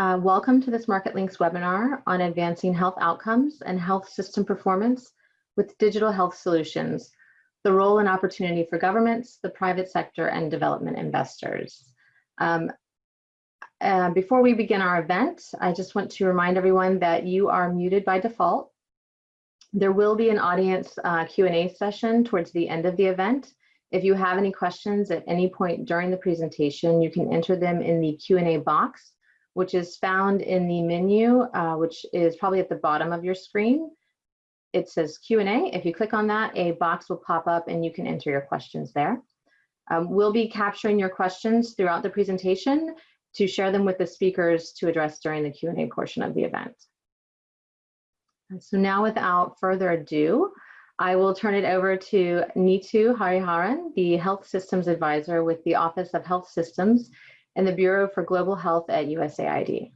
Uh, welcome to this Market Links webinar on advancing health outcomes and health system performance with digital health solutions, the role and opportunity for governments, the private sector, and development investors. Um, uh, before we begin our event, I just want to remind everyone that you are muted by default. There will be an audience uh, Q&A session towards the end of the event. If you have any questions at any point during the presentation, you can enter them in the Q&A box, which is found in the menu, uh, which is probably at the bottom of your screen. It says Q&A. If you click on that, a box will pop up and you can enter your questions there. Um, we'll be capturing your questions throughout the presentation to share them with the speakers to address during the Q&A portion of the event. So now without further ado, I will turn it over to Neetu Hariharan, the Health Systems Advisor with the Office of Health Systems and the Bureau for Global Health at USAID.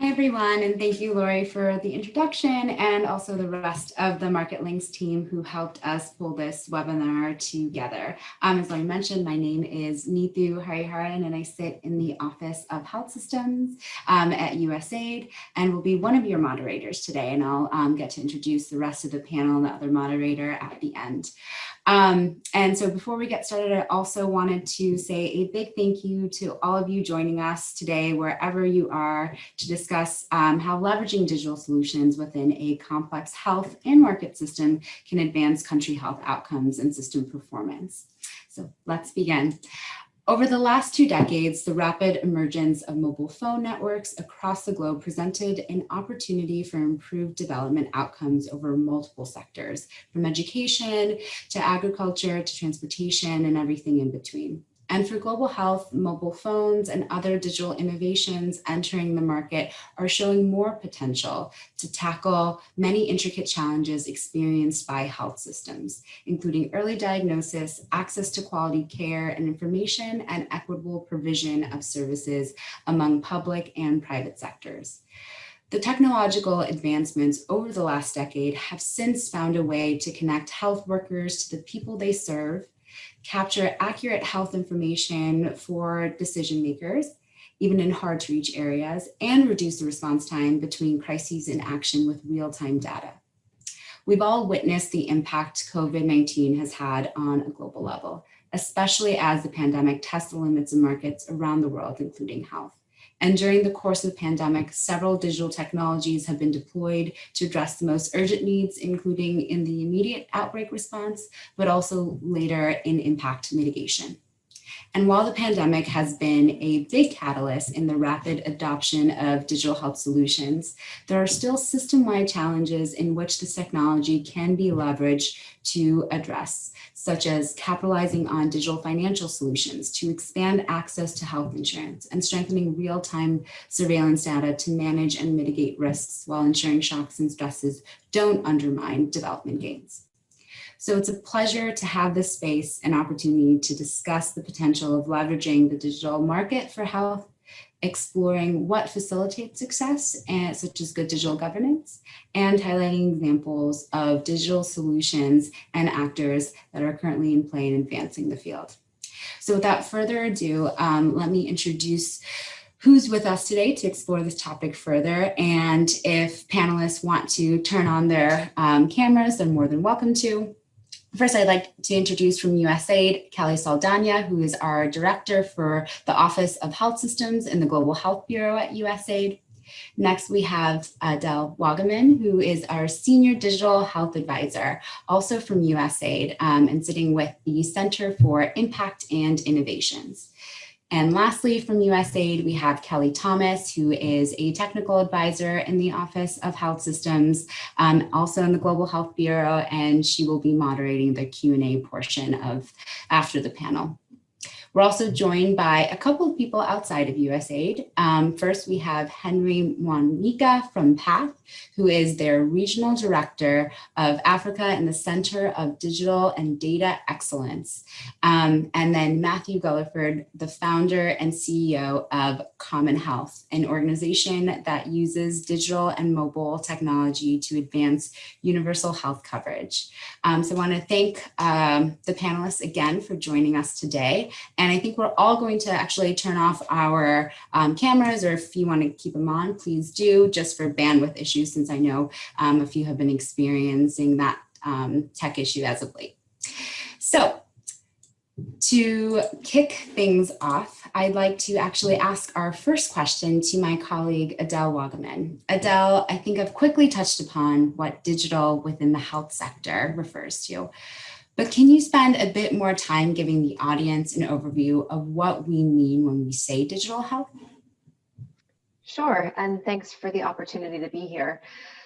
Hi, everyone, and thank you, Lori, for the introduction and also the rest of the Market Links team who helped us pull this webinar together. Um, as Lori mentioned, my name is Neetu Hariharan, and I sit in the Office of Health Systems um, at USAID and will be one of your moderators today, and I'll um, get to introduce the rest of the panel and the other moderator at the end. Um, and so before we get started, I also wanted to say a big thank you to all of you joining us today, wherever you are, to discuss um, how leveraging digital solutions within a complex health and market system can advance country health outcomes and system performance. So let's begin. Over the last two decades, the rapid emergence of mobile phone networks across the globe presented an opportunity for improved development outcomes over multiple sectors, from education to agriculture to transportation and everything in between. And for global health, mobile phones and other digital innovations entering the market are showing more potential to tackle many intricate challenges experienced by health systems, including early diagnosis, access to quality care and information, and equitable provision of services among public and private sectors. The technological advancements over the last decade have since found a way to connect health workers to the people they serve, capture accurate health information for decision makers, even in hard to reach areas, and reduce the response time between crises and action with real-time data. We've all witnessed the impact COVID-19 has had on a global level, especially as the pandemic tests the limits of markets around the world, including health. And during the course of the pandemic, several digital technologies have been deployed to address the most urgent needs, including in the immediate outbreak response, but also later in impact mitigation. And while the pandemic has been a big catalyst in the rapid adoption of digital health solutions, there are still system-wide challenges in which this technology can be leveraged to address, such as capitalizing on digital financial solutions to expand access to health insurance and strengthening real-time surveillance data to manage and mitigate risks while ensuring shocks and stresses don't undermine development gains. So it's a pleasure to have this space and opportunity to discuss the potential of leveraging the digital market for health, exploring what facilitates success, and, such as good digital governance, and highlighting examples of digital solutions and actors that are currently in play in advancing the field. So without further ado, um, let me introduce who's with us today to explore this topic further. And if panelists want to turn on their um, cameras, they're more than welcome to. First, I'd like to introduce from USAID, Kelly Saldana, who is our director for the Office of Health Systems in the Global Health Bureau at USAID. Next, we have Adele Waugaman, who is our Senior Digital Health Advisor, also from USAID, um, and sitting with the Center for Impact and Innovations. And lastly, from USAID, we have Kelly Thomas, who is a technical advisor in the Office of Health Systems, um, also in the Global Health Bureau, and she will be moderating the Q&A portion of after the panel. We're also joined by a couple of people outside of USAID. Um, first, we have Henry Mwanyika from PATH, who is their Regional Director of Africa and the Center of Digital and Data Excellence. Um, and then Matthew Gulliford, the founder and CEO of Common Health, an organization that uses digital and mobile technology to advance universal health coverage. Um, so I want to thank um, the panelists again for joining us today And I think we're all going to actually turn off our um, cameras or if you want to keep them on, please do just for bandwidth issues since I know um, a few have been experiencing that um, tech issue as of late. So to kick things off, I'd like to actually ask our first question to my colleague Adele Waugaman. Adele, I think I've quickly touched upon what digital within the health sector refers to, but can you spend a bit more time giving the audience an overview of what we mean when we say digital health? Sure, and thanks for the opportunity to be here.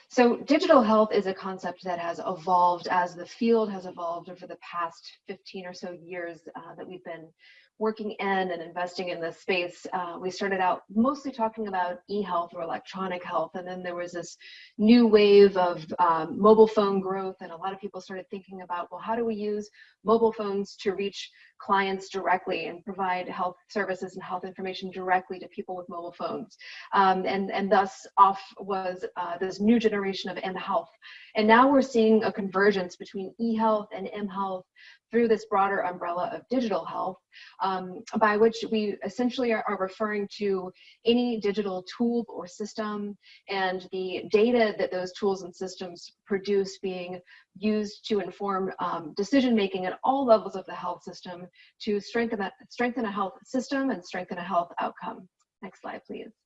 So digital health is a concept that has evolved as the field has evolved over the past 15 or so years uh, that we've been working in and investing in this space, uh, we started out mostly talking about e-health or electronic health. And then there was this new wave of um, mobile phone growth. And a lot of people started thinking about, well, how do we use mobile phones to reach clients directly and provide health services and health information directly to people with mobile phones. Um, and, and thus off was uh, this new generation of m-health. And now we're seeing a convergence between e-health and m-health through this broader umbrella of digital health, um, by which we essentially are, are, referring to any digital tool or system and the data that those tools and systems produce being used to inform um, decision making at all levels of the health system to strengthen, that, strengthen a health system and strengthen a health outcome. Next slide, please.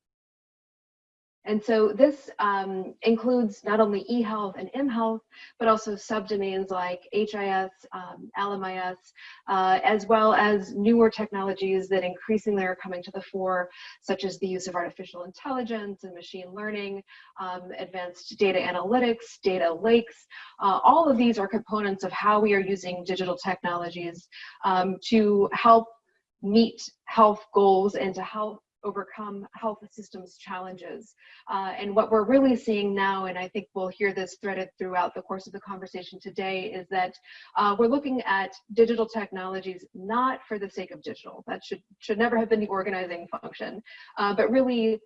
And so this um, includes not only eHealth and mHealth, but also subdomains like HIS, um, LMIS, uh, as well as newer technologies that increasingly are coming to the fore, such as the use of artificial intelligence and machine learning, um, advanced data analytics, data lakes. Uh, all of these are components of how we are using digital technologies um, to help meet health goals and to help overcome health systems challenges. Uh, and what we're really seeing now, and I think we'll hear this threaded throughout the course of the conversation today, is that uh, we're looking at digital technologies not for the sake of digital. That should, should never have been the organizing function, uh, but really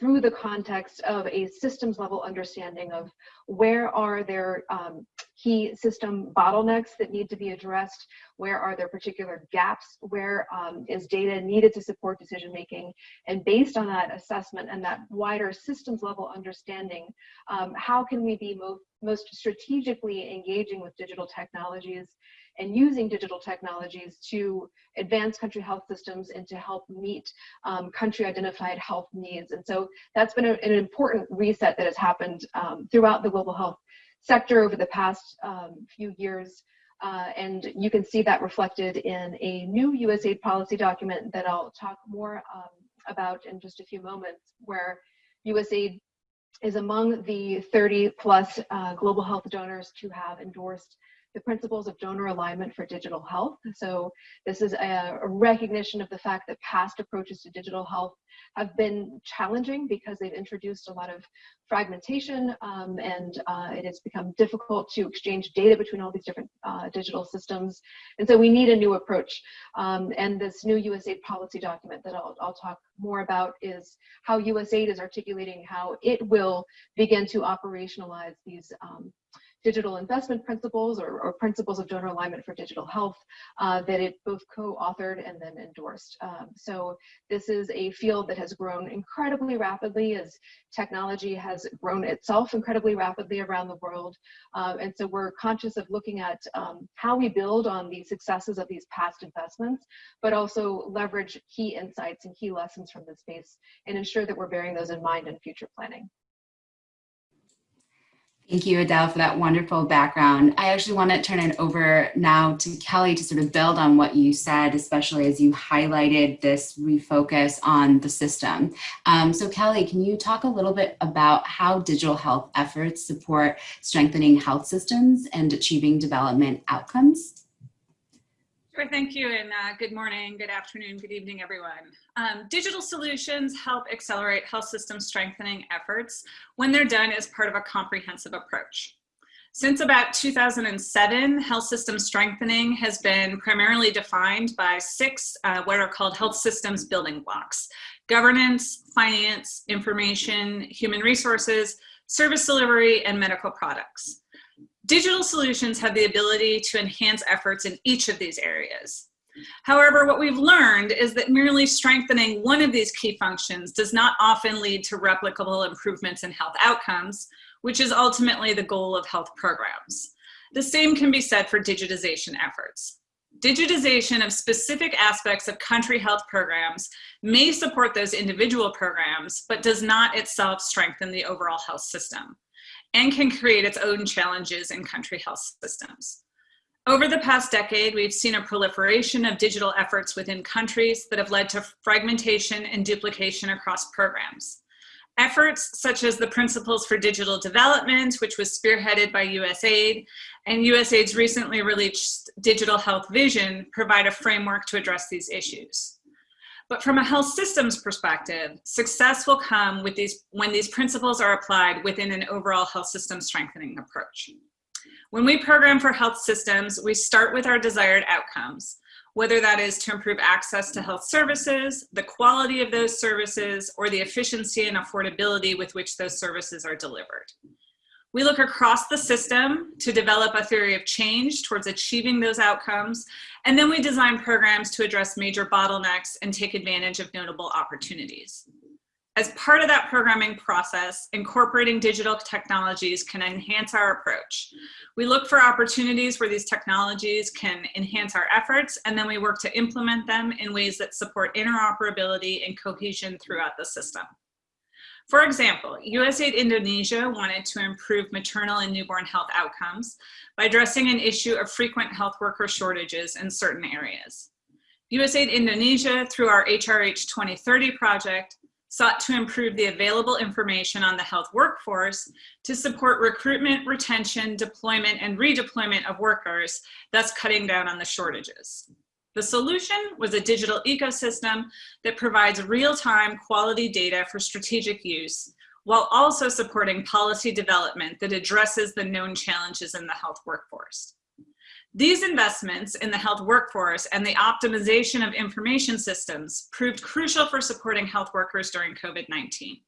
through the context of a systems level understanding of where are there um, key system bottlenecks that need to be addressed, where are there particular gaps, where um, is data needed to support decision making, and based on that assessment and that wider systems level understanding, um, how can we be most, most strategically engaging with digital technologies and using digital technologies to advance country health systems and to help meet um, country identified health needs. And so that's been a, an important reset that has happened um, throughout the global health sector over the past um, few years. Uh, and you can see that reflected in a new USAID policy document that I'll talk more um, about in just a few moments, where USAID is among the 30 plus uh, global health donors to have endorsed the principles of donor alignment for digital health. So this is a, a, recognition of the fact that past approaches to digital health have been challenging because they've introduced a lot of fragmentation um, and uh, it has become difficult to exchange data between all these different uh, digital systems. And so we need a new approach. Um, and this new USAID policy document that I'll, I'll talk more about is how USAID is articulating how it will begin to operationalize these um, digital investment principles or, or, principles of donor alignment for digital health uh, that it both co-authored and then endorsed. Um, so this is a field that has grown incredibly rapidly as technology has grown itself incredibly rapidly around the world. Uh, and so we're conscious of looking at um, how we build on the successes of these past investments, but also leverage key insights and key lessons from this space and ensure that we're bearing those in mind in future planning. Thank you, Adele, for that wonderful background. I actually want to turn it over now to Kelly to sort of build on what you said, especially as you highlighted this refocus on the system. Um, so Kelly, can you talk a little bit about how digital health efforts support strengthening health systems and achieving development outcomes? Sure, thank you, and uh, good morning, good afternoon, good evening, everyone. Um, digital solutions help accelerate health system strengthening efforts when they're done as part of a comprehensive approach. Since about 2007, health system strengthening has been primarily defined by six uh, what are called health systems building blocks. Governance, finance, information, human resources, service delivery, and medical products. Digital solutions have the ability to enhance efforts in each of these areas. However, what we've learned is that merely strengthening one of these key functions does not often lead to replicable improvements in health outcomes, which is ultimately the goal of health programs. The same can be said for digitization efforts. Digitization of specific aspects of country health programs may support those individual programs, but does not itself strengthen the overall health system and can create its own challenges in country health systems. Over the past decade, we've seen a proliferation of digital efforts within countries that have led to fragmentation and duplication across programs. Efforts such as the Principles for Digital Development, which was spearheaded by USAID, and USAID's recently released Digital Health Vision provide a framework to address these issues. But from a health systems perspective, success will come with these, when these principles are applied within an overall health system strengthening approach. When we program for health systems, we start with our desired outcomes, whether that is to improve access to health services, the quality of those services, or the efficiency and affordability with which those services are delivered. We look across the system to develop a theory of change towards achieving those outcomes, and then we design programs to address major bottlenecks and take advantage of notable opportunities. As part of that programming process, incorporating digital technologies can enhance our approach. We look for opportunities where these technologies can enhance our efforts, and then we work to implement them in ways that support interoperability and cohesion throughout the system. For example, USAID Indonesia wanted to improve maternal and newborn health outcomes by addressing an issue of frequent health worker shortages in certain areas. USAID Indonesia, through our HRH 2030 project, sought to improve the available information on the health workforce to support recruitment, retention, deployment, and redeployment of workers, thus cutting down on the shortages. The solution was a digital ecosystem that provides real-time quality data for strategic use, while also supporting policy development that addresses the known challenges in the health workforce. These investments in the health workforce and the optimization of information systems proved crucial for supporting health workers during COVID-19.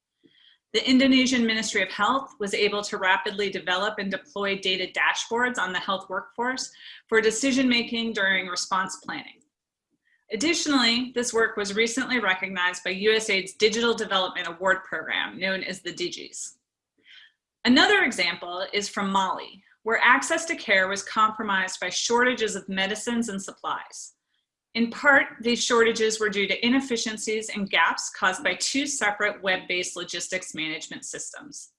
The Indonesian Ministry of Health was able to rapidly develop and deploy data dashboards on the health workforce for decision-making during response planning. Additionally, this work was recently recognized by USAID's Digital Development Award Program, known as the DIGIs. Another example is from Mali, where access to care was compromised by shortages of medicines and supplies. In part, these shortages were due to inefficiencies and gaps caused by two separate web-based logistics management systems.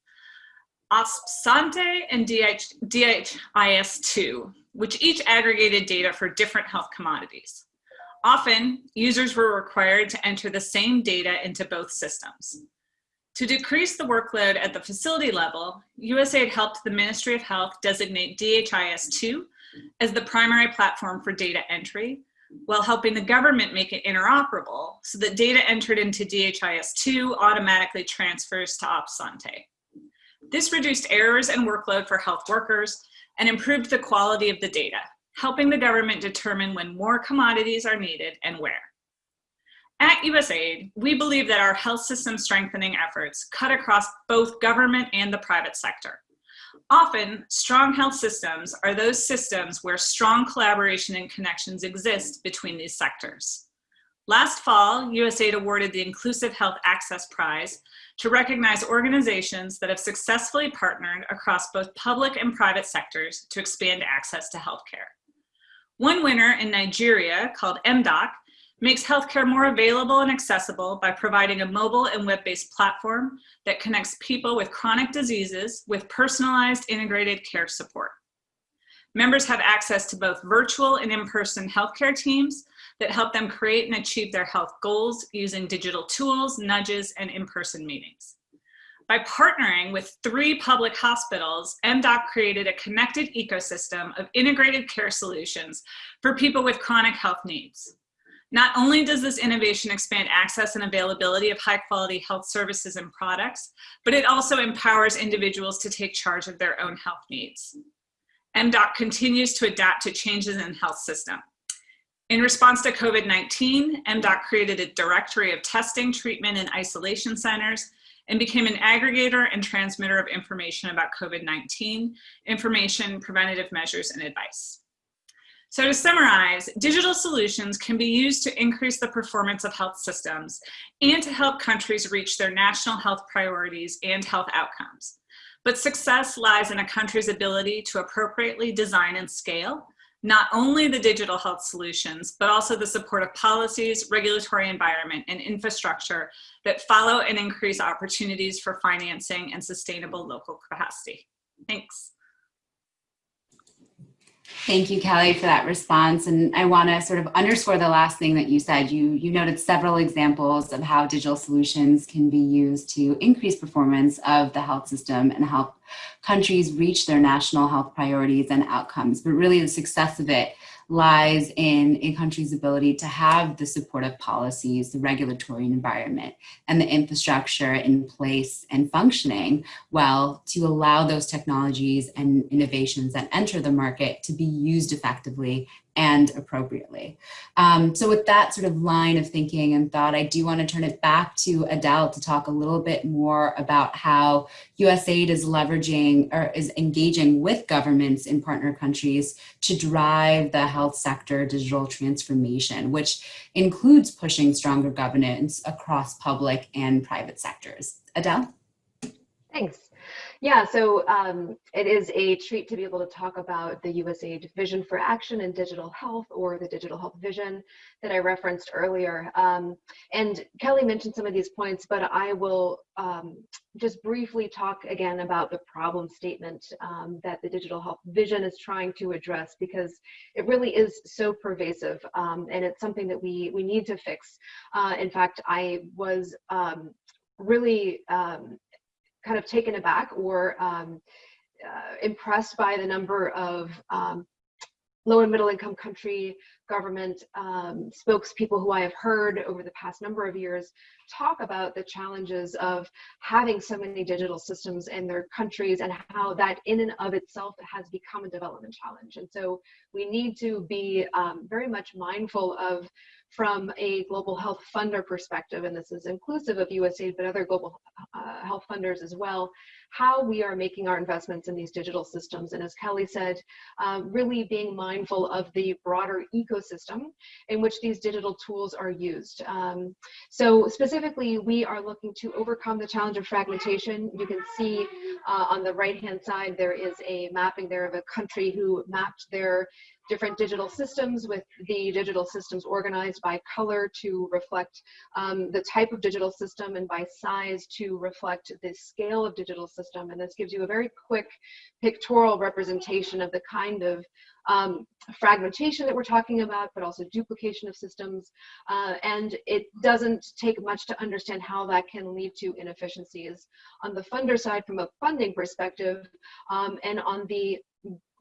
OSPSANTE and DH, DHIS2, which each aggregated data for different health commodities. Often, users were required to enter the same data into both systems. To decrease the workload at the facility level, USAID helped the Ministry of Health designate DHIS2 as the primary platform for data entry, while helping the government make it interoperable so that data entered into DHIS2 automatically transfers to OSPSANTE. This reduced errors and workload for health workers and improved the quality of the data, helping the government determine when more commodities are needed and where. At USAID, we believe that our health system strengthening efforts cut across both government and the private sector. Often, strong health systems are those systems where strong collaboration and connections exist between these sectors. Last fall, USAID awarded the Inclusive Health Access Prize to recognize organizations that have successfully partnered across both public and private sectors to expand access to healthcare. One winner in Nigeria, called MDOC, makes healthcare more available and accessible by providing a mobile and web-based platform that connects people with chronic diseases with personalized integrated care support. Members have access to both virtual and in-person healthcare teams that help them create and achieve their health goals using digital tools, nudges, and in-person meetings. By partnering with three public hospitals, MDOC created a connected ecosystem of integrated care solutions for people with chronic health needs. Not only does this innovation expand access and availability of high quality health services and products, but it also empowers individuals to take charge of their own health needs. MDOC continues to adapt to changes in health system. In response to COVID-19, MDOC created a directory of testing, treatment, and isolation centers and became an aggregator and transmitter of information about COVID-19, information, preventative measures, and advice. So to summarize, digital solutions can be used to increase the performance of health systems and to help countries reach their national health priorities and health outcomes. But success lies in a country's ability to appropriately design and scale not only the digital health solutions, but also the supportive policies, regulatory environment, and infrastructure that follow and increase opportunities for financing and sustainable local capacity. Thanks. Thank you, Kelly, for that response. And I want to sort of underscore the last thing that you said. You, you noted several examples of how digital solutions can be used to increase performance of the health system and help countries reach their national health priorities and outcomes. But really the success of it lies in a country's ability to have the supportive policies, the regulatory environment, and the infrastructure in place and functioning well to allow those technologies and innovations that enter the market to be used effectively and appropriately. Um, so with that sort of line of thinking and thought, I do want to turn it back to Adele to talk a little bit more about how USAID is leveraging or is engaging with governments in partner countries to drive the health sector digital transformation, which includes pushing stronger governance across public and private sectors. Adele? Thanks. Yeah, so um, it is a treat to be able to talk about the USAID Vision for Action in Digital Health or the Digital Health Vision that I referenced earlier. Um, and Kelly mentioned some of these points, but I will um, just briefly talk again about the problem statement um, that the Digital Health Vision is trying to address because it really is so pervasive um, and it's something that we, we need to fix. Uh, in fact, I was um, really um, kind of taken aback or um, uh, impressed by the number of um, low and middle income country government um, spokespeople who I have heard over the past number of years talk about the challenges of having so many digital systems in their countries and how that in and of itself has become a development challenge. And so we need to be um, very much mindful of from a global health funder perspective, and this is inclusive of USAID, but other global uh, health funders as well, how we are making our investments in these digital systems. And as Kelly said, uh, really being mindful of the broader ecosystem in which these digital tools are used. Um, so specifically, we are looking to overcome the challenge of fragmentation. You can see uh, on the right-hand side, there is a mapping there of a country who mapped their different digital systems with the digital systems organized by color to reflect um, the type of digital system and by size to reflect the scale of digital system. And this gives you a very quick pictorial representation of the kind of um, fragmentation that we're talking about, but also duplication of systems. Uh, and it doesn't take much to understand how that can lead to inefficiencies on the funder side from a funding perspective um, and on the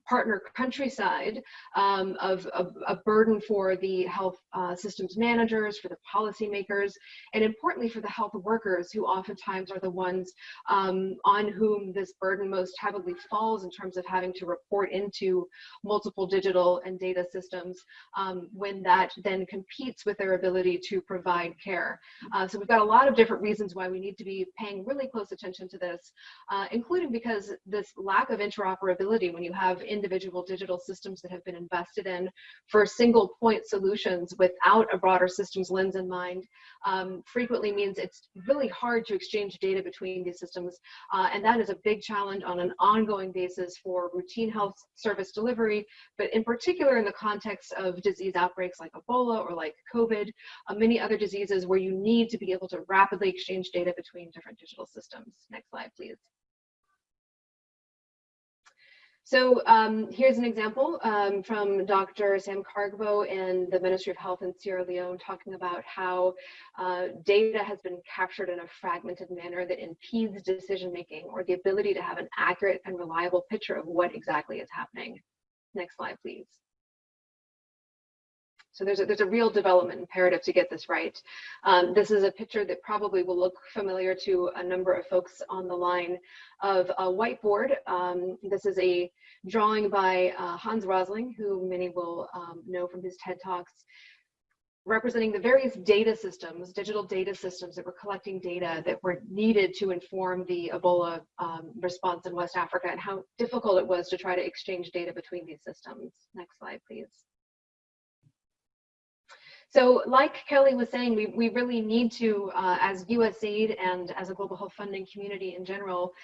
partner countryside um, of, a burden for the health uh, systems managers, for the policymakers, and importantly for the health workers who oftentimes are the ones um, on whom this burden most heavily falls in terms of having to report into multiple digital and data systems um, when that then competes with their ability to provide care. Uh, so we've got a lot of different reasons why we need to be paying really close attention to this, uh, including because this lack of interoperability when you have individual digital systems that have been invested in for single point solutions without a broader systems lens in mind um, frequently means it's really hard to exchange data between these systems. Uh, and that is a big challenge on an ongoing basis for routine health service delivery, but in particular in the context of disease outbreaks like Ebola or like COVID, uh, many other diseases where you need to be able to rapidly exchange data between different digital systems. Next slide, please. So um, here's an example um, from Dr. Sam Kargbo and the Ministry of Health in Sierra Leone talking about how uh, data has been captured in a fragmented manner that impedes decision making or the ability to have an accurate and reliable picture of what exactly is happening. Next slide, please. So there's a, there's a real development imperative to get this right. Um, this is a picture that probably will look familiar to a number of folks on the line of a whiteboard. Um, this is a drawing by uh, Hans Rosling, who many will um, know from his TED Talks, representing the various data systems, digital data systems that were collecting data that were needed to inform the Ebola um, response in West Africa and how difficult it was to try to exchange data between these systems. Next slide, please. So like Kelly was saying, we, we really need to, uh, as USAID and as a global health funding community in general,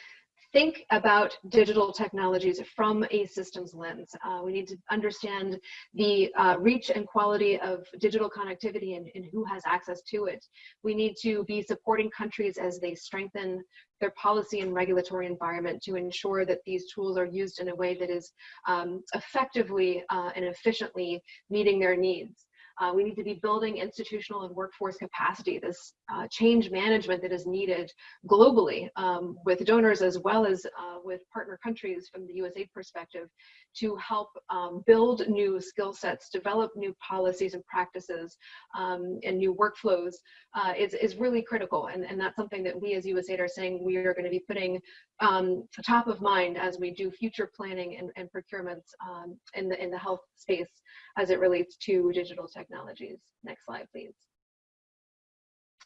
think about digital technologies from a systems lens. Uh, we need to understand the uh, reach and quality of digital connectivity and, and, who has access to it. We need to be supporting countries as they strengthen their policy and regulatory environment to ensure that these tools are used in a way that is um, effectively uh, and efficiently meeting their needs. Uh, we need to be building institutional and workforce capacity, this uh, change management that is needed globally um, with donors as well as uh, with partner countries from the USAID perspective to help um, build new skill sets, develop new policies and practices um, and new workflows uh, is, is really critical. And, and that's something that we as USAID are saying we are going to be putting um, top of mind as we do future planning and, and procurements um, in, the, in the health space as it relates to digital technologies. Next slide, please.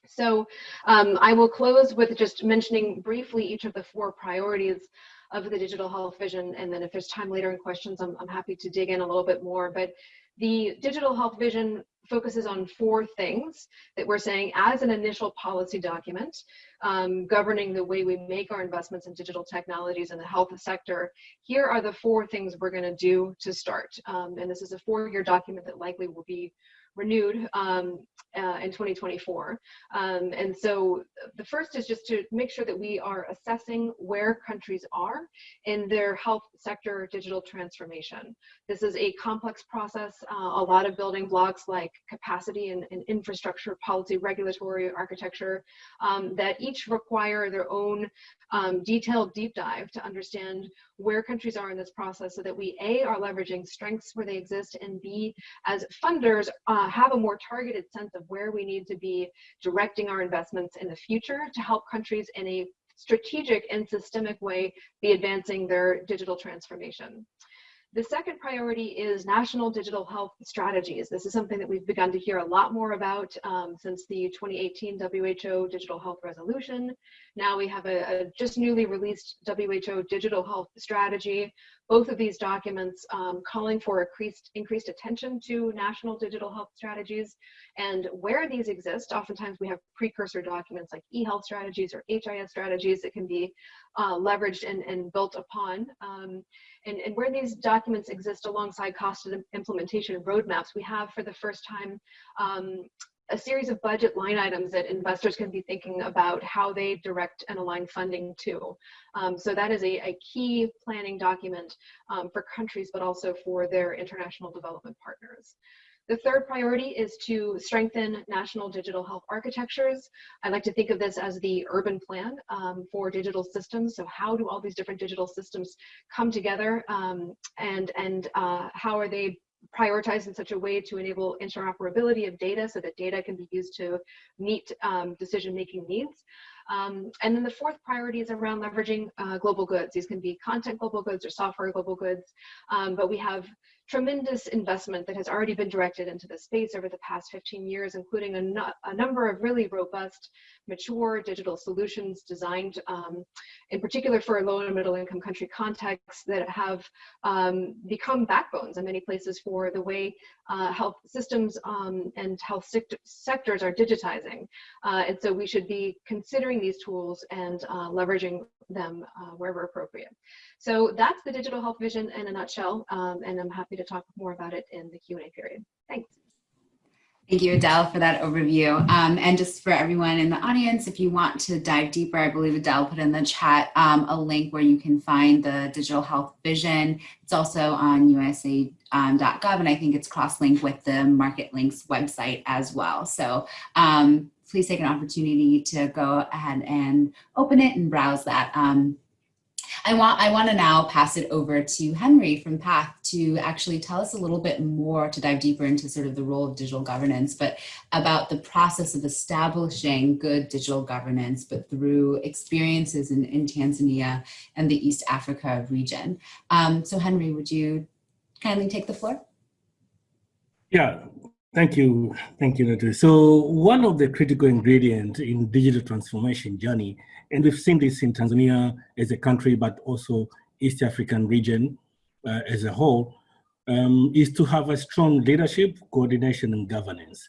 So um, I will close with just mentioning briefly each of the four priorities of the digital health vision. And then if there's time later in questions, I'm, I'm happy to dig in a little bit more. But the digital health vision focuses on four things that we're saying as an initial policy document um, governing the way we make our investments in digital technologies in the health sector. Here are the four things we're going to do to start. Um, and this is a four-year document that likely will be renewed um, uh, in 2024. Um, and so the first is just to make sure that we are assessing where countries are in their health sector digital transformation. This is a complex process, uh, a lot of building blocks like capacity and, and infrastructure, policy, regulatory architecture um, that each require their own um, detailed deep dive to understand where countries are in this process so that we A, are leveraging strengths where they exist, and B, as funders, uh, Uh, have a more targeted sense of where we need to be directing our investments in the future to help countries in a strategic and systemic way be advancing their digital transformation. The second priority is national digital health strategies. This is something that we've begun to hear a lot more about um, since the 2018 WHO Digital Health Resolution. Now we have a, a, just newly released WHO Digital Health Strategy. Both of these documents um, calling for increased, increased attention to national digital health strategies and where these exist. Oftentimes we have precursor documents like e-health strategies or HIS strategies that can be uh, leveraged and, and built upon. Um, and, and where these documents exist alongside cost and implementation roadmaps, we have for the first time um, a series of budget line items that investors can be thinking about how they direct and align funding to. Um, so that is a, a key planning document um, for countries, but also for their international development partners. The third priority is to strengthen national digital health architectures. I like to think of this as the urban plan um, for digital systems. So how do all these different digital systems come together um, and, and uh, how are they prioritized in such a way to enable interoperability of data so that data can be used to meet um, decision-making needs. Um, and then the fourth priority is around leveraging uh, global goods. These can be content global goods or software global goods, um, but we have tremendous investment that has already been directed into the space over the past 15 years, including a, a number of really robust, mature digital solutions designed um, in particular for low and middle income country contexts that have um, become backbones in many places for the way uh, health systems um, and health sectors are digitizing. Uh, and so we should be considering these tools and uh, leveraging them uh, wherever appropriate. So that's the digital health vision in a nutshell, um, and I'm happy to talk more about it in the Q&A period. Thanks. Thank you, Adele, for that overview. Um, and just for everyone in the audience, if you want to dive deeper, I believe Adele put in the chat um, a link where you can find the digital health vision. It's also on usaid.gov, um, and I think it's cross-linked with the Market Links website as well. So um, please take an opportunity to go ahead and open it and browse that. I want, I want to now pass it over to Henry from PATH to actually tell us a little bit more to dive deeper into sort of the role of digital governance, but about the process of establishing good digital governance, but through experiences in, in Tanzania and the East Africa region. Um, so Henry, would you kindly take the floor? Yeah, Thank you. Thank you, Natalie. So one of the critical ingredients in digital transformation journey and we've seen this in Tanzania as a country, but also East African region uh, as a whole, um, is to have a strong leadership, coordination, and governance.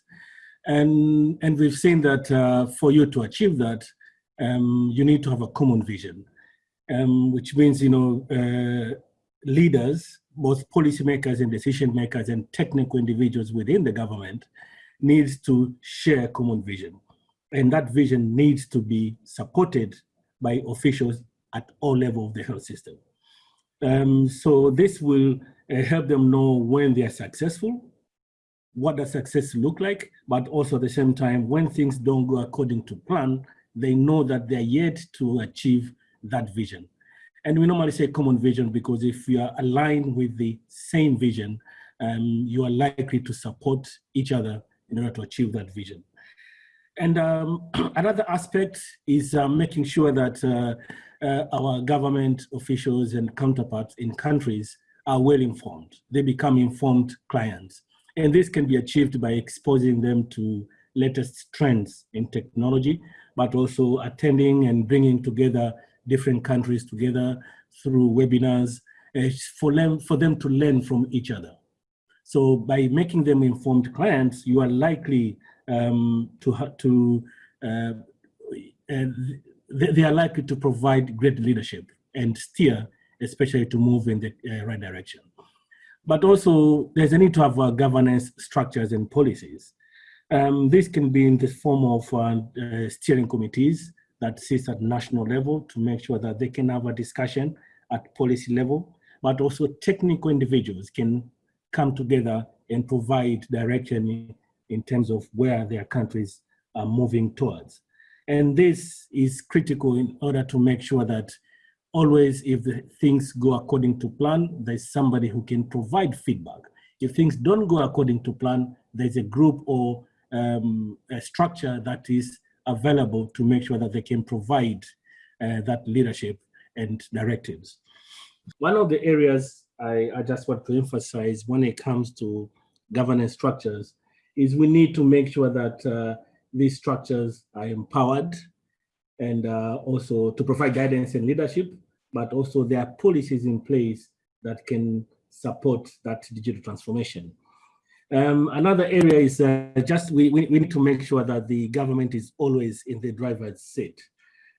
And, and we've seen that uh, for you to achieve that, um, you need to have a common vision, um, which means, you know, uh, leaders, both policymakers and decision makers and technical individuals within the government needs to share a common vision. And that vision needs to be supported by officials at all levels of the health system. Um, so this will uh, help them know when they are successful, what does success look like, but also at the same time, when things don't go according to plan, they know that they're yet to achieve that vision. And we normally say common vision because if you are aligned with the same vision, um, you are likely to support each other in order to achieve that vision. And um, another aspect is uh, making sure that uh, uh, our government officials and counterparts in countries are well informed. They become informed clients. And this can be achieved by exposing them to latest trends in technology, but also attending and bringing together different countries together through webinars uh, for, them, for them to learn from each other. So by making them informed clients, you are likely um, to, to uh, they, they, are likely to provide great leadership and steer, especially to move in the uh, right direction. But also, there's a need to have uh, governance structures and policies. Um, this can be in the form of uh, uh, steering committees that sits at national level to make sure that they can have a discussion at policy level, but also technical individuals can come together and provide direction in terms of where their countries are moving towards. And this is critical in order to make sure that always if the things go according to plan, there's somebody who can provide feedback. If things don't go according to plan, there's a group or um, a structure that is available to make sure that they can provide uh, that leadership and directives. One of the areas I, I just want to emphasize when it comes to governance structures is we need to make sure that uh, these structures are empowered and uh, also to provide guidance and leadership, but also there are policies in place that can support that digital transformation. Um, another area is uh, just we, we, we, need to make sure that the government is always in the driver's seat.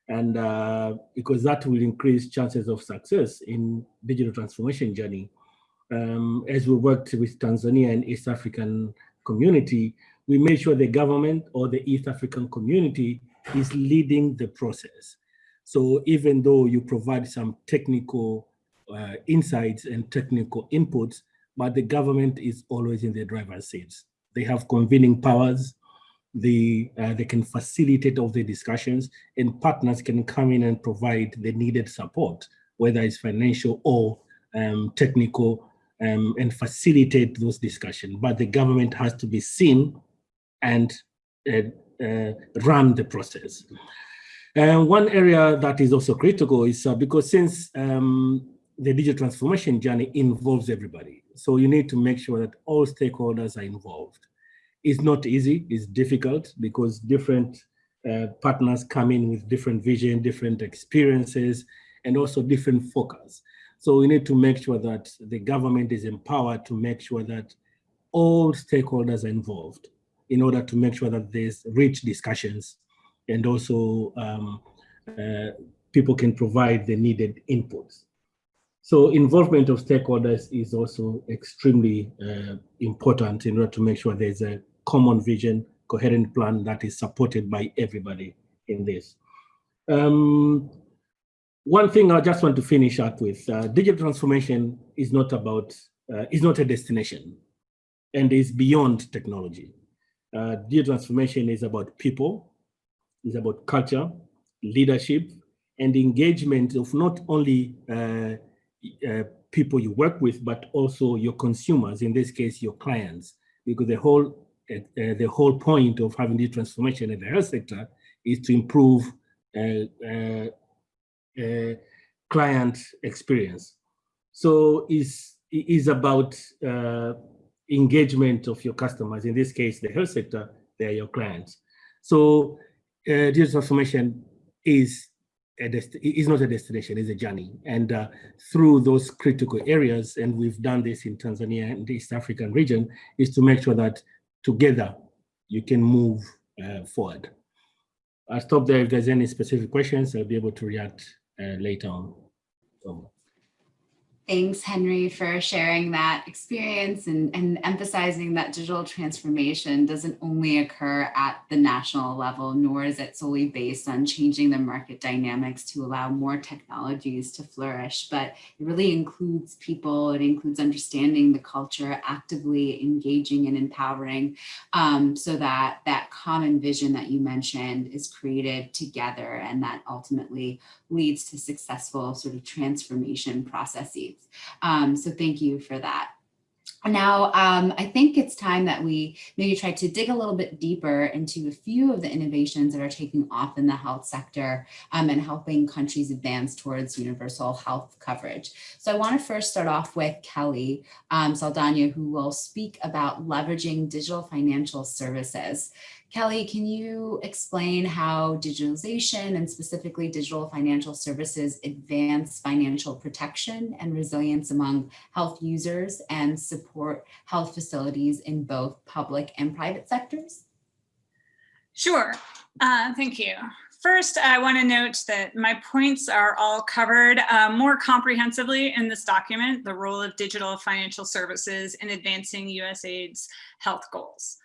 And uh, because that will increase chances of success in digital transformation journey. Um, as we worked with Tanzania and East African community, we made sure the government or the East African community is leading the process. So even though you provide some technical uh, insights and technical inputs, but the government is always in the driver's seats. They have convening powers. They, uh, they can facilitate all the discussions and partners can come in and provide the needed support, whether it's financial or um, technical um, and facilitate those discussions. But the government has to be seen and uh, uh, run the process. And one area that is also critical is uh, because since um, the digital transformation journey involves everybody, so you need to make sure that all stakeholders are involved. It's not easy, it's difficult because different uh, partners come in with different vision, different experiences, and also different focus. So we need to make sure that the government is empowered to make sure that all stakeholders are involved in order to make sure that there's rich discussions and also um, uh, people can provide the needed inputs. So involvement of stakeholders is also extremely uh, important in order to make sure there's a common vision, coherent plan that is supported by everybody in this. Um, one thing I just want to finish up with, uh, digital transformation is not about, uh, is not a destination and is beyond technology. Uh, digital transformation is about people, is about culture, leadership, and engagement of not only uh, uh, people you work with, but also your consumers, in this case, your clients, because the whole uh, uh the whole point of having this transformation in the health sector is to improve uh, client experience. So is is about engagement of your customers. In this case, the health sector, they are your clients. So uh, digital transformation is is not a destination, it's a journey. And uh, through those critical areas, and we've done this in Tanzania and the East African region, is to make sure that together you can move uh, forward. I'll stop there. If there's any specific questions, I'll be able to react uh, later on. So. Thanks, Henry, for sharing that experience and, and emphasizing that digital transformation doesn't only occur at the national level, nor is it solely based on changing the market dynamics to allow more technologies to flourish, but it really includes people, it includes understanding the culture, actively engaging and empowering um, so that that common vision that you mentioned is created together and that ultimately leads to successful sort of transformation processes. Um, so thank you for that. Now, um, I think it's time that we maybe try to dig a little bit deeper into a few of the innovations that are taking off in the health sector um, and helping countries advance towards universal health coverage. So I want to first start off with Kelly um, Saldana, who will speak about leveraging digital financial services. Kelly, can you explain how digitalization and specifically digital financial services advance financial protection and resilience among health users and support health facilities in both public and private sectors? Sure, uh, thank you. First, I want to note that my points are all covered uh, more comprehensively in this document, the role of digital financial services in advancing USAID's health goals.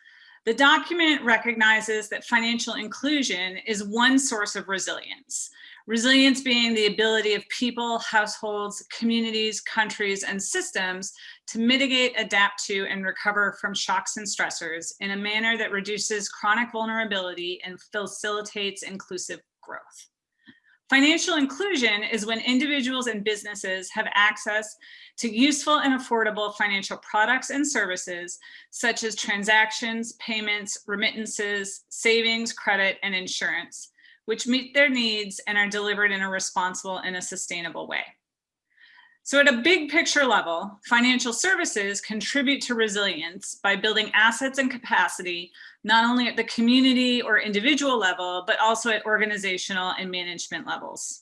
The document recognizes that financial inclusion is one source of resilience. Resilience being the ability of people, households, communities, countries, and systems to mitigate, adapt to, and recover from shocks and stressors in a manner that reduces chronic vulnerability and facilitates inclusive growth. Financial inclusion is when individuals and businesses have access to useful and affordable financial products and services, such as transactions, payments, remittances, savings, credit, and insurance, which meet their needs and are delivered in a responsible and a sustainable way. So at a big picture level, financial services contribute to resilience by building assets and capacity, not only at the community or individual level, but also at organizational and management levels.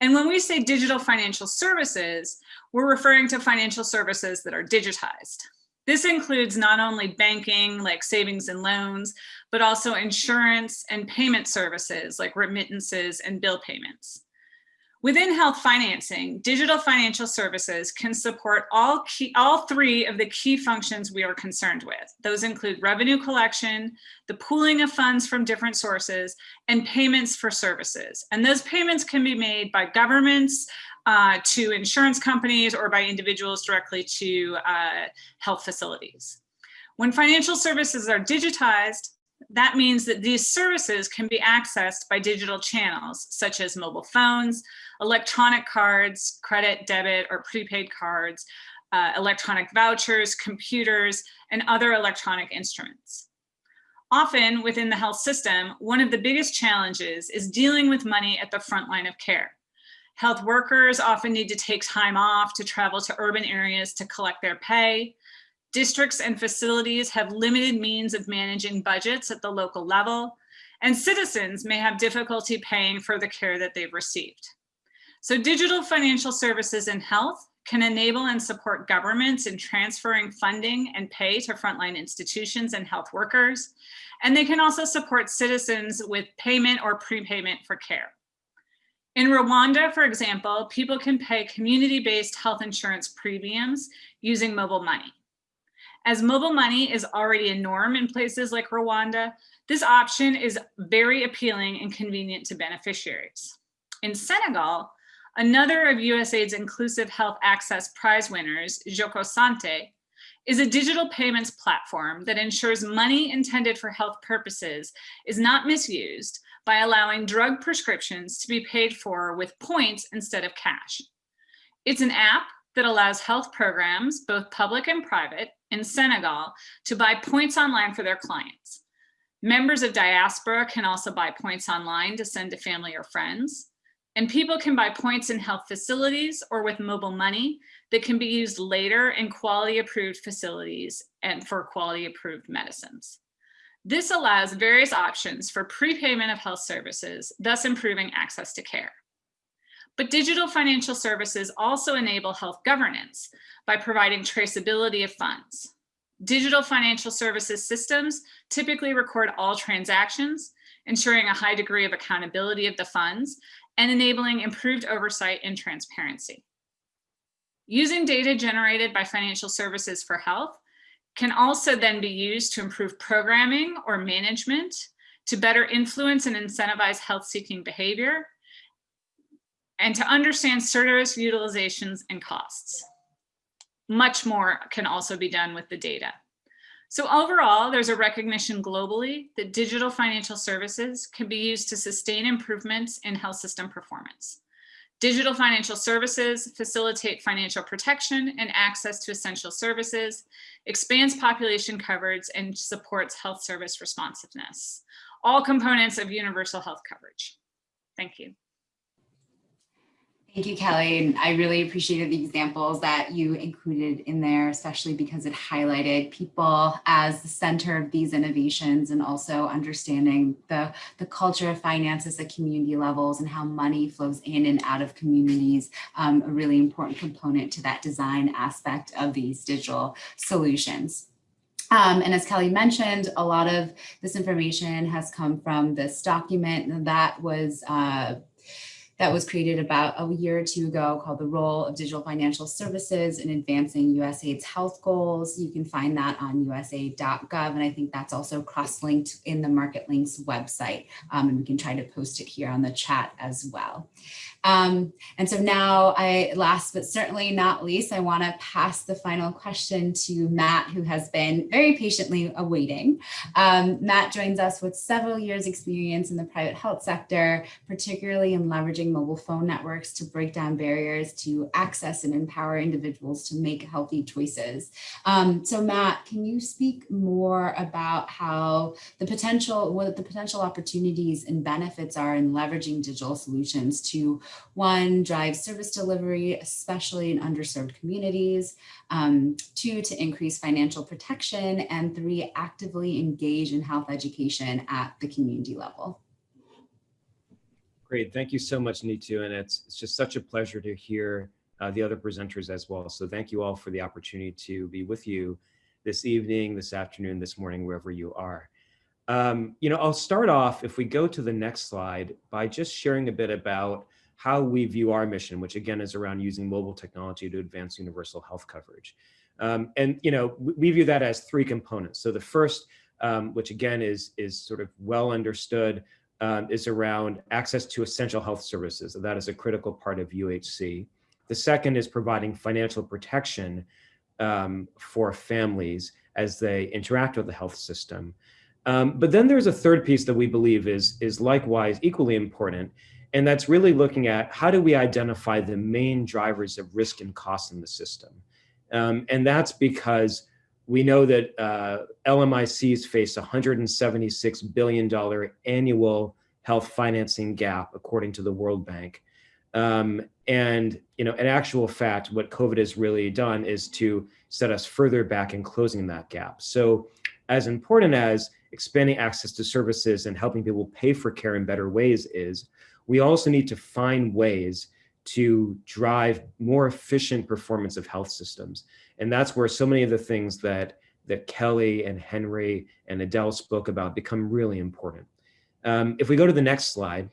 And when we say digital financial services, we're referring to financial services that are digitized. This includes not only banking like savings and loans, but also insurance and payment services like remittances and bill payments. Within health financing, digital financial services can support all, key, all three of the key functions we are concerned with. Those include revenue collection, the pooling of funds from different sources, and payments for services. And those payments can be made by governments, uh, to insurance companies or by individuals directly to uh, health facilities. When financial services are digitized, that means that these services can be accessed by digital channels, such as mobile phones, electronic cards, credit, debit, or prepaid cards, uh, electronic vouchers, computers, and other electronic instruments. Often within the health system, one of the biggest challenges is dealing with money at the front line of care. Health workers often need to take time off to travel to urban areas to collect their pay. Districts and facilities have limited means of managing budgets at the local level, and citizens may have difficulty paying for the care that they've received. So digital financial services in health can enable and support governments in transferring funding and pay to frontline institutions and health workers. And they can also support citizens with payment or prepayment for care. In Rwanda, for example, people can pay community-based health insurance premiums using mobile money. As mobile money is already a norm in places like Rwanda, this option is very appealing and convenient to beneficiaries. In Senegal, Another of USAID's Inclusive Health Access Prize winners, Jokko Santé, is a digital payments platform that ensures money intended for health purposes is not misused by allowing drug prescriptions to be paid for with points instead of cash. It's an app that allows health programs, both public and private, in Senegal to buy points online for their clients. Members of diaspora can also buy points online to send to family or friends. And people can buy points in health facilities or with mobile money that can be used later in quality approved facilities and for quality approved medicines. This allows various options for prepayment of health services, thus improving access to care. But digital financial services also enable health governance by providing traceability of funds. Digital financial services systems typically record all transactions, ensuring a high degree of accountability of the funds and enabling improved oversight and transparency. Using data generated by financial services for health can also then be used to improve programming or management to better influence and incentivize health-seeking behavior and to understand service utilizations and costs. Much more can also be done with the data. So overall, there's a recognition globally that digital financial services can be used to sustain improvements in health system performance. Digital financial services facilitate financial protection and access to essential services, expands population coverage, and supports health service responsiveness. All components of universal health coverage. Thank you. Thank you, Kelly. And I really appreciated the examples that you included in there, especially because it highlighted people as the center of these innovations and also understanding the, the culture of finances at community levels and how money flows in and out of communities, um, a really important component to that design aspect of these digital solutions. Um, and as Kelly mentioned, a lot of this information has come from this document that was uh, that was created about a year or two ago called the role of digital financial services in advancing USAID's health goals. You can find that on usaid.gov. And I think that's also cross-linked in the Market Links website. Um, and we can try to post it here on the chat as well. Um, and so now I, last but certainly not least, I wanna pass the final question to Matt, who has been very patiently awaiting. Um, Matt joins us with several years experience in the private health sector, particularly in leveraging mobile phone networks to break down barriers to access and empower individuals to make healthy choices. Um, so Matt, can you speak more about how the potential, what the potential opportunities and benefits are in leveraging digital solutions to one, drive service delivery, especially in underserved communities. Um, two, to increase financial protection. And three, actively engage in health education at the community level. Great, thank you so much, Neetu. And it's, it's just such a pleasure to hear uh, the other presenters as well. So thank you all for the opportunity to be with you this evening, this afternoon, this morning, wherever you are. Um, you know, I'll start off, if we go to the next slide, by just sharing a bit about how we view our mission, which again is around using mobile technology to advance universal health coverage. Um, and you know, we view that as three components. So the first, um, which again is is sort of well understood, um, is around access to essential health services. That is a critical part of UHC. The second is providing financial protection um, for families as they interact with the health system. Um, but then there's a third piece that we believe is, is likewise equally important, and that's really looking at how do we identify the main drivers of risk and cost in the system. Um, and that's because we know that uh, LMICs face $176 billion annual health financing gap, according to the World Bank. Um, and, you know, in actual fact, what COVID has really done is to set us further back in closing that gap. So as important as expanding access to services and helping people pay for care in better ways is, we also need to find ways to drive more efficient performance of health systems. And that's where so many of the things that, that Kelly and Henry and Adele spoke about become really important. Um, if we go to the next slide.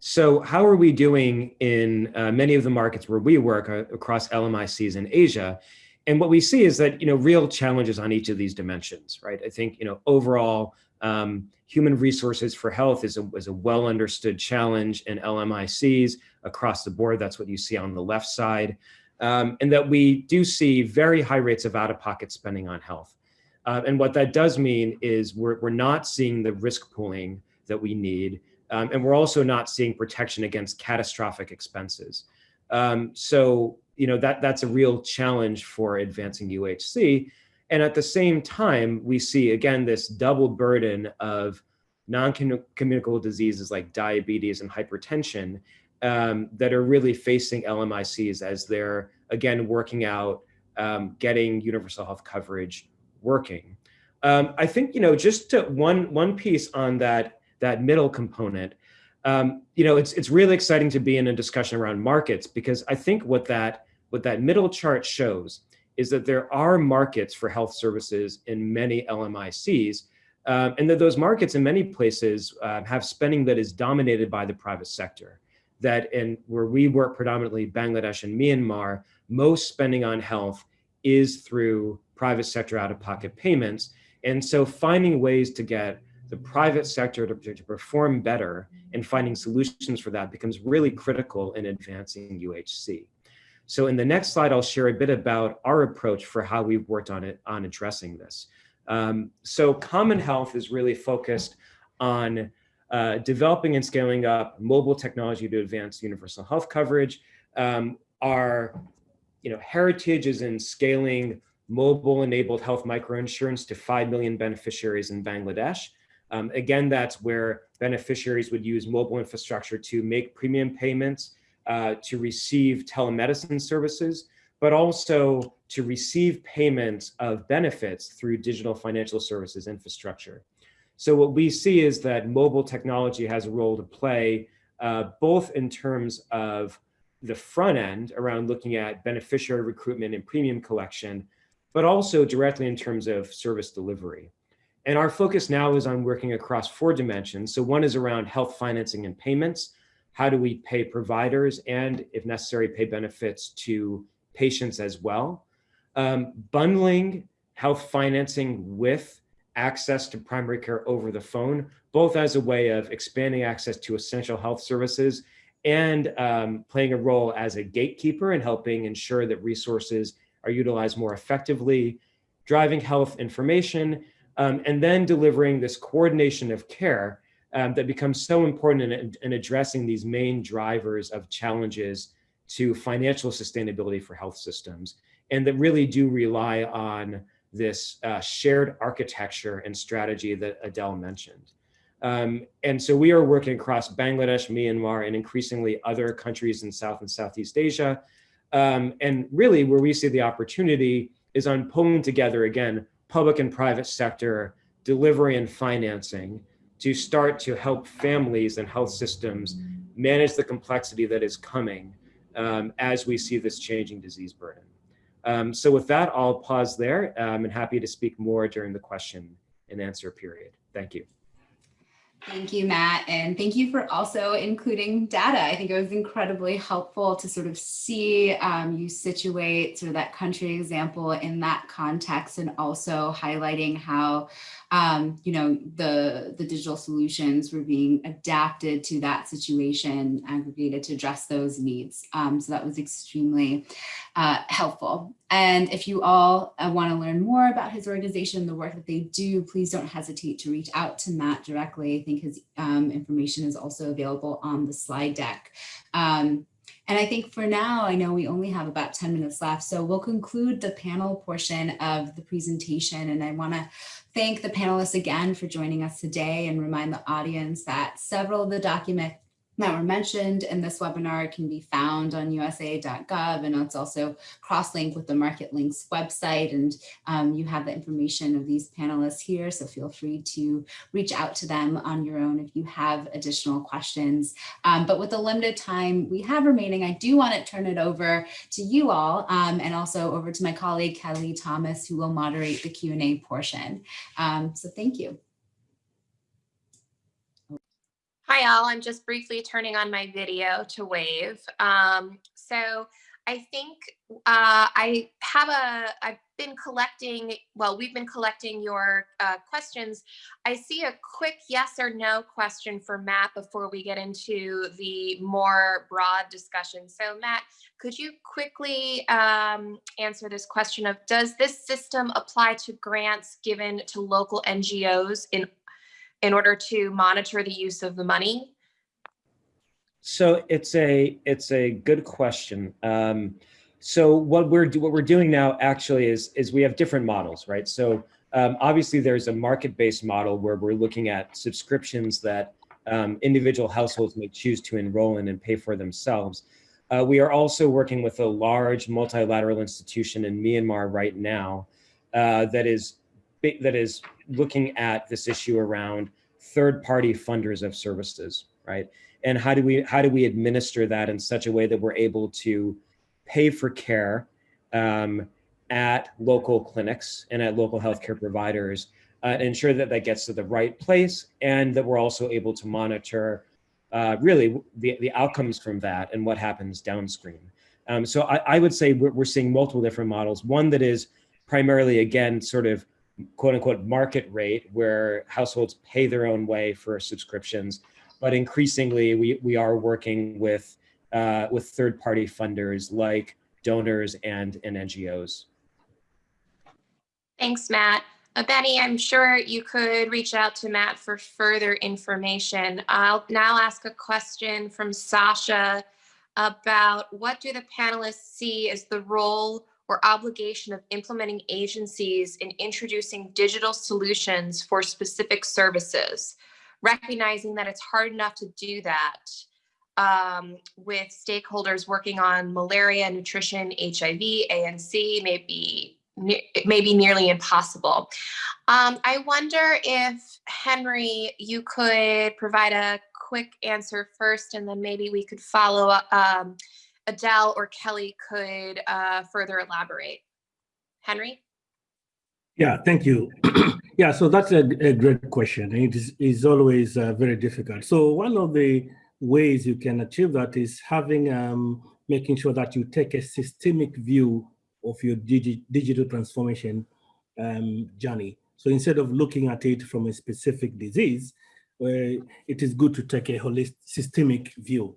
So how are we doing in uh, many of the markets where we work uh, across LMICs in Asia? And what we see is that, you know, real challenges on each of these dimensions, right? I think, you know, overall, um, human resources for health is a, is a well understood challenge in LMICs across the board. That's what you see on the left side. Um, and that we do see very high rates of out-of-pocket spending on health. Uh, and what that does mean is we're, we're not seeing the risk pooling that we need. Um, and we're also not seeing protection against catastrophic expenses. Um, so, you know, that, that's a real challenge for advancing UHC. And at the same time, we see, again, this double burden of non-communicable diseases like diabetes and hypertension um, that are really facing LMICs as they're, again, working out um, getting universal health coverage working. Um, I think, you know, just to one, one piece on that, that middle component, um, you know, it's, it's really exciting to be in a discussion around markets because I think what that, what that middle chart shows is that there are markets for health services in many LMICs, um, and that those markets in many places uh, have spending that is dominated by the private sector. That in where we work predominantly Bangladesh and Myanmar, most spending on health is through private sector out-of-pocket payments. And so finding ways to get the private sector to, to perform better and finding solutions for that becomes really critical in advancing UHC. So in the next slide, I'll share a bit about our approach for how we've worked on it on addressing this. Um, so Common Health is really focused on uh, developing and scaling up mobile technology to advance universal health coverage. Um, our you know, heritage is in scaling mobile enabled health microinsurance to 5 million beneficiaries in Bangladesh. Um, again, that's where beneficiaries would use mobile infrastructure to make premium payments, uh, to receive telemedicine services, but also to receive payments of benefits through digital financial services infrastructure. So what we see is that mobile technology has a role to play, uh, both in terms of the front end around looking at beneficiary recruitment and premium collection, but also directly in terms of service delivery. And our focus now is on working across four dimensions. So one is around health financing and payments. How do we pay providers and if necessary, pay benefits to patients as well? Um, bundling health financing with access to primary care over the phone, both as a way of expanding access to essential health services and um, playing a role as a gatekeeper and helping ensure that resources are utilized more effectively, driving health information, um, and then delivering this coordination of care um, that becomes so important in, in addressing these main drivers of challenges to financial sustainability for health systems, and that really do rely on this uh, shared architecture and strategy that Adele mentioned. Um, and so we are working across Bangladesh, Myanmar, and increasingly other countries in South and Southeast Asia. Um, and really where we see the opportunity is on pulling together, again, public and private sector delivery and financing to start to help families and health systems manage the complexity that is coming um, as we see this changing disease burden. Um, so with that, I'll pause there um, and happy to speak more during the question and answer period. Thank you. Thank you, Matt. And thank you for also including data. I think it was incredibly helpful to sort of see um, you situate sort of that country example in that context and also highlighting how um, you know, the, the digital solutions were being adapted to that situation, aggregated to address those needs. Um, so that was extremely uh, helpful. And if you all uh, want to learn more about his organization, the work that they do, please don't hesitate to reach out to Matt directly. I think his um, information is also available on the slide deck. Um, and I think for now, I know we only have about 10 minutes left, so we'll conclude the panel portion of the presentation. And I wanna thank the panelists again for joining us today and remind the audience that several of the document that were mentioned in this webinar can be found on usa.gov and it's also cross-linked with the Market Links website and um, you have the information of these panelists here so feel free to reach out to them on your own if you have additional questions. Um, but with the limited time we have remaining, I do want to turn it over to you all um, and also over to my colleague Kelly Thomas who will moderate the Q&A portion. Um, so thank you. Hi all, I'm just briefly turning on my video to wave. Um, so I think uh, I have a, I've been collecting, well, we've been collecting your uh, questions. I see a quick yes or no question for Matt before we get into the more broad discussion. So Matt, could you quickly um, answer this question of, does this system apply to grants given to local NGOs in in order to monitor the use of the money? So it's a it's a good question. Um, so what we're what we're doing now actually is is we have different models, right? So um, obviously there's a market-based model where we're looking at subscriptions that um, individual households may choose to enroll in and pay for themselves. Uh, we are also working with a large multilateral institution in Myanmar right now uh, that is that is looking at this issue around third-party funders of services, right? And how do we how do we administer that in such a way that we're able to pay for care um, at local clinics and at local healthcare providers uh, ensure that that gets to the right place and that we're also able to monitor uh, really the, the outcomes from that and what happens downstream. Um, so I, I, would say we're, we're seeing multiple different models. One that is primarily, again, sort of quote unquote market rate where households pay their own way for subscriptions. But increasingly, we, we are working with, uh, with third party funders like donors and, and NGOs. Thanks, Matt. Uh, Benny, I'm sure you could reach out to Matt for further information. I'll now ask a question from Sasha about what do the panelists see as the role or obligation of implementing agencies in introducing digital solutions for specific services, recognizing that it's hard enough to do that um, with stakeholders working on malaria, nutrition, HIV, ANC, maybe it may be nearly impossible. Um, I wonder if Henry, you could provide a quick answer first, and then maybe we could follow up. Um, Adele or Kelly could uh, further elaborate. Henry? Yeah, thank you. yeah, so that's a, a, great question. It is, is always uh, very difficult. So one of the ways you can achieve that is having, um, making sure that you take a systemic view of your digi digital transformation um, journey. So instead of looking at it from a specific disease, uh, it is good to take a holistic, systemic view.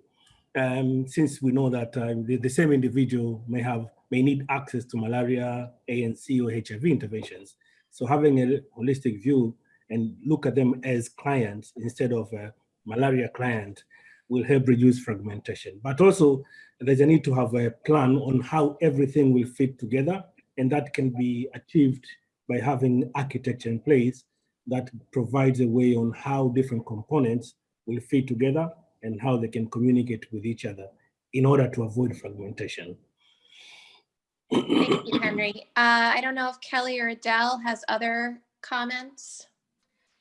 Um, since we know that uh, the, the, same individual may have may need access to malaria, ANC, or HIV interventions. So having a holistic view and look at them as clients instead of a malaria client will help reduce fragmentation. But also there's a need to have a plan on how everything will fit together and that can be achieved by having architecture in place that provides a way on how different components will fit together and how they can communicate with each other in order to avoid fragmentation. Thank you, Henry. Uh, I don't know if Kelly or Adele has other comments.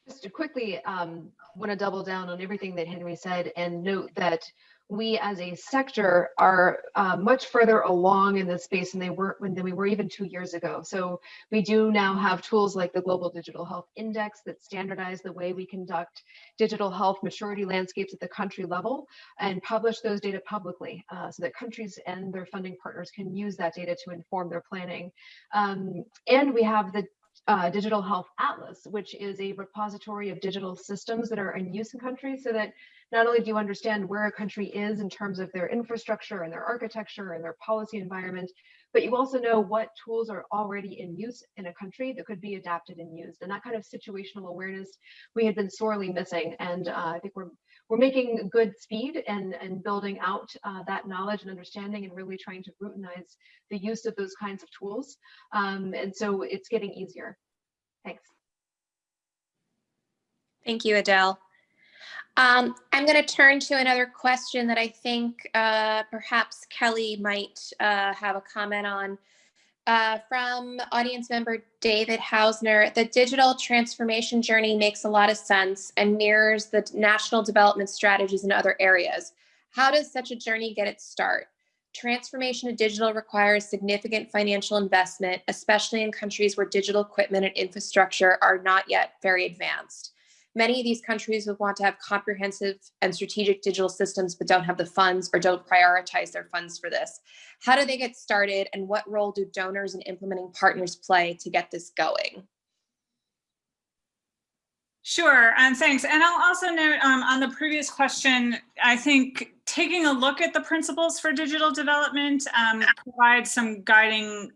Just to quickly um, want to double down on everything that Henry said and note that we as a sector are uh, much further along in this space than they were than we were even two years ago. So we do now have tools like the Global Digital Health Index that standardize the way we conduct digital health maturity landscapes at the country level and publish those data publicly uh, so that countries and their funding partners can use that data to inform their planning. Um, and we have the uh, Digital Health Atlas, which is a repository of digital systems that are in use in countries so that not only do you understand where a country is in terms of their infrastructure and their architecture and their policy environment, but you also know what tools are already in use in a country that could be adapted and used. And that kind of situational awareness we had been sorely missing. And uh, I think we're we're making good speed and, and building out uh, that knowledge and understanding and really trying to routinize the use of those kinds of tools. Um, and so it's getting easier. Thanks. Thank you, Adele. Um, I'm going to turn to another question that I think uh, perhaps Kelly might uh, have a comment on. Uh, from audience member David Hausner, the digital transformation journey makes a lot of sense and mirrors the national development strategies in other areas. How does such a journey get its start? Transformation to digital requires significant financial investment, especially in countries where digital equipment and infrastructure are not yet very advanced. Many of these countries would want to have comprehensive and strategic digital systems, but don't have the funds or don't prioritize their funds for this. How do they get started and what role do donors and implementing partners play to get this going? Sure, and um, thanks. And I'll also note um, on the previous question, I think taking a look at the principles for digital development um, provides some guiding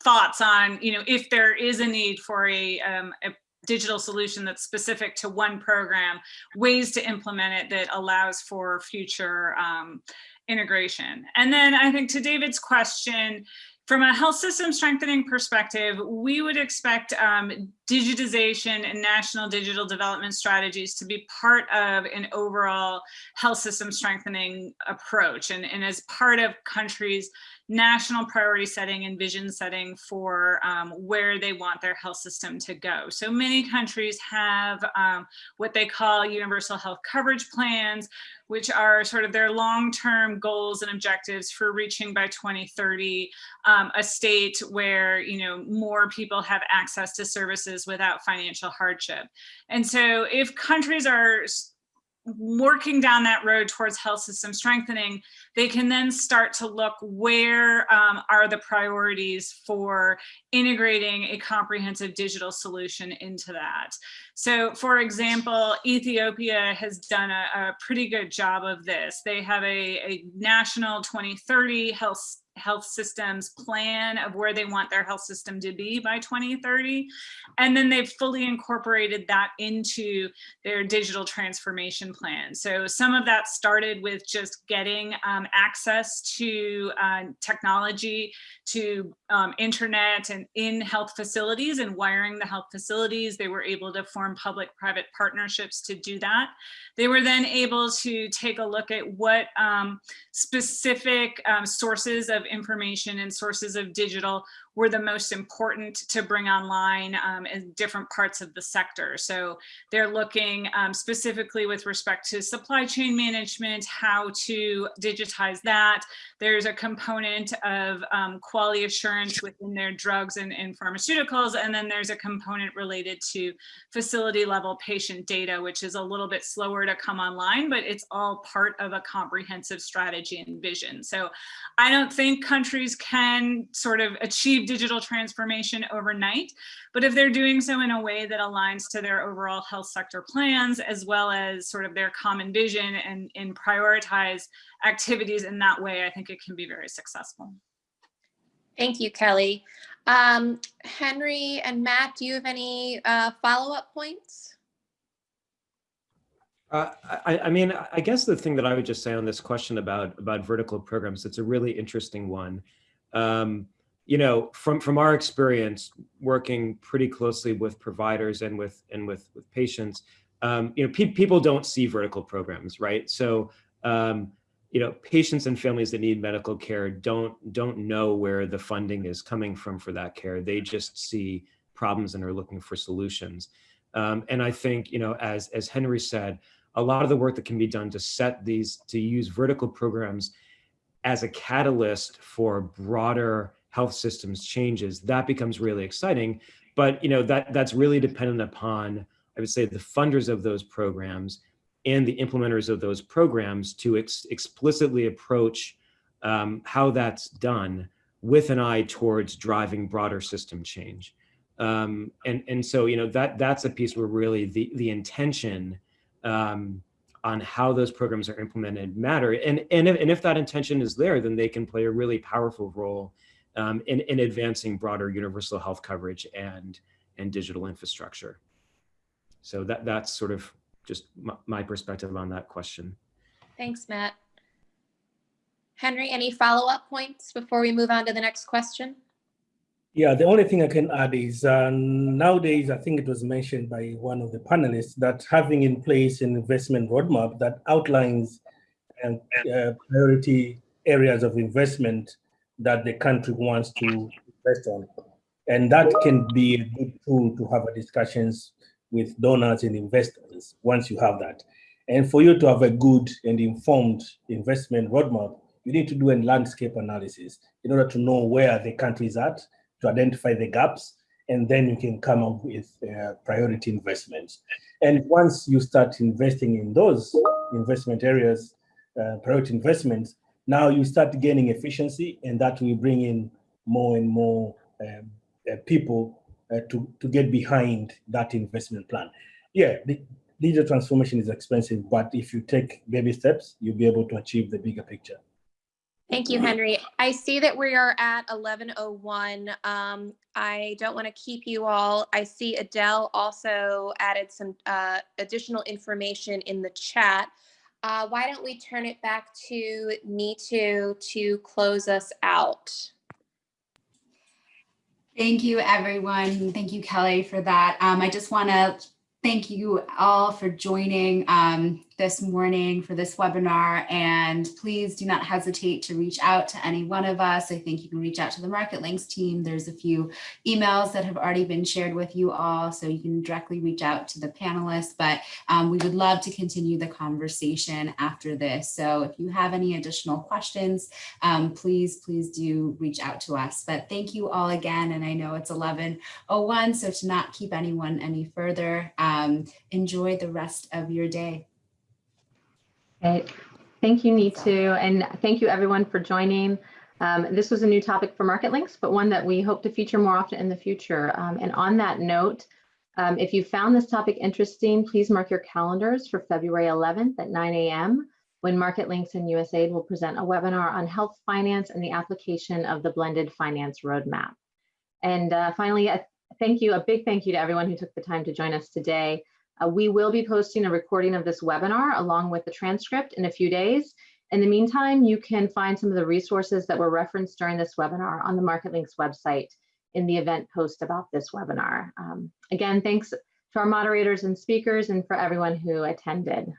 thoughts on, you know, if there is a need for a, um, a digital solution that's specific to one program, ways to implement it that allows for future um, integration. And then I think to David's question, from a health system strengthening perspective, we would expect um, digitization and national digital development strategies to be part of an overall health system strengthening approach and, and as part of countries national priority setting and vision setting for um, where they want their health system to go. So many countries have um, what they call universal health coverage plans, which are sort of their long-term goals and objectives for reaching by 2030 um, a state where you know more people have access to services without financial hardship. And so if countries are working down that road towards health system strengthening, they can then start to look where um, are the priorities for integrating a comprehensive digital solution into that. So for example, Ethiopia has done a, a pretty good job of this. They have a, a national 2030 health health systems plan of where they want their health system to be by 2030. And then they've fully incorporated that into their digital transformation plan. So some of that started with just getting um, access to uh, technology, to um, internet and in health facilities and wiring the health facilities. They were able to form public-private partnerships to do that. They were then able to take a look at what um, specific um, sources of information and sources of digital were the most important to bring online um, in different parts of the sector. So they're looking um, specifically with respect to supply chain management, how to digitize that. There's a component of um, quality assurance within their drugs and, and pharmaceuticals, and then there's a component related to facility level patient data, which is a little bit slower to come online, but it's all part of a comprehensive strategy and vision. So I don't think countries can sort of achieve digital transformation overnight, but if they're doing so in a way that aligns to their overall health sector plans, as well as sort of their common vision and, and prioritize activities in that way, I think it can be very successful. Thank you, Kelly. Um, Henry and Matt, do you have any uh, follow-up points? Uh, I, I, mean, I guess the thing that I would just say on this question about about vertical programs, it's a really interesting one. Um, you know, from from our experience working pretty closely with providers and with and with with patients, um, you know, pe people don't see vertical programs, right? So, um, you know, patients and families that need medical care don't don't know where the funding is coming from for that care. They just see problems and are looking for solutions. Um, and I think, you know, as as Henry said, a lot of the work that can be done to set these, to use vertical programs as a catalyst for broader health systems changes, that becomes really exciting. But you know that that's really dependent upon, I would say, the funders of those programs and the implementers of those programs to ex explicitly approach um, how that's done with an eye towards driving broader system change. Um, and, and so, you know, that that's a piece where really the, the intention um, on how those programs are implemented matter. And, and, if, and if that intention is there, then they can play a really powerful role um, in, in advancing broader universal health coverage and, and digital infrastructure. So that, that's sort of just my, my perspective on that question. Thanks, Matt. Henry, any follow-up points before we move on to the next question? Yeah, the only thing I can add is uh, nowadays, I think it was mentioned by one of the panelists that having in place an investment roadmap that outlines um, uh, priority areas of investment that the country wants to invest on. And that can be a good tool to have discussions with donors and investors once you have that. And for you to have a good and informed investment roadmap, you need to do a landscape analysis in order to know where the country is at to identify the gaps, and then you can come up with uh, priority investments. And once you start investing in those investment areas, uh, priority investments, now you start gaining efficiency, and that will bring in more and more um, uh, people uh, to, to get behind that investment plan. Yeah, the digital transformation is expensive, but if you take baby steps, you'll be able to achieve the bigger picture. Thank you, Henry. I see that we are at 1101. Um, I don't want to keep you all. I see Adele also added some uh, additional information in the chat. Uh, why don't we turn it back to Neetu to close us out? Thank you, everyone. Thank you, Kelly, for that. Um, I just want to thank you all for joining um, this morning for this webinar. And please do not hesitate to reach out to any one of us. I think you can reach out to the Market Links team. There's a few emails that have already been shared with you all, so you can directly reach out to the panelists. But um, we would love to continue the conversation after this. So if you have any additional questions, um, please, please do reach out to us. But thank you all again. And I know it's 11.01, so to not keep anyone any further, um, enjoy the rest of your day. Okay. Thank you, Neetu, and thank you everyone for joining. Um, this was a new topic for Market Links, but one that we hope to feature more often in the future. Um, and on that note, um, if you found this topic interesting, please mark your calendars for February 11th at 9 a.m. when Market Links and USAID will present a webinar on health finance and the application of the blended finance roadmap. And uh, finally, a thank you, a big thank you to everyone who took the time to join us today. Uh, we will be posting a recording of this webinar along with the transcript in a few days. In the meantime, you can find some of the resources that were referenced during this webinar on the Market Links website in the event post about this webinar. Um, again, thanks to our moderators and speakers and for everyone who attended.